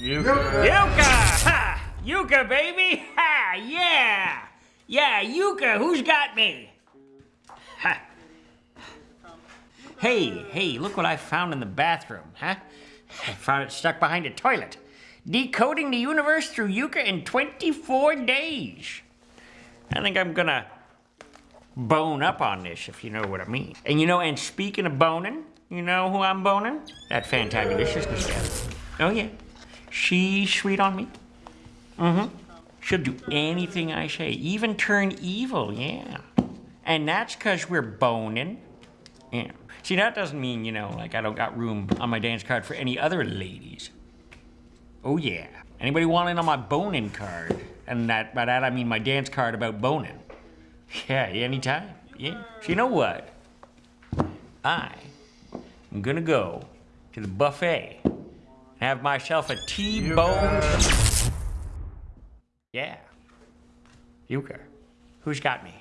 Euchre! Ha! Euchre, baby! Ha! Yeah! Yeah, Euchre, who's got me? Ha! Hey, hey, look what I found in the bathroom, huh? I found it stuck behind a toilet. Decoding the universe through Euchre in 24 days. I think I'm gonna bone up on this, if you know what I mean. And you know, and speaking of boning, you know who I'm boning? That fantabulousness gal. Oh yeah. She's sweet on me. Mm-hmm. She'll do anything I say, even turn evil, yeah. And that's because we're boning. Yeah. See, that doesn't mean, you know, like I don't got room on my dance card for any other ladies. Oh, yeah. Anybody want in on my boning card? And that by that I mean my dance card about boning. Yeah, anytime. Yeah. So you know what? I am gonna go to the buffet have myself a T-bone. Yeah. Euchre. Who's got me?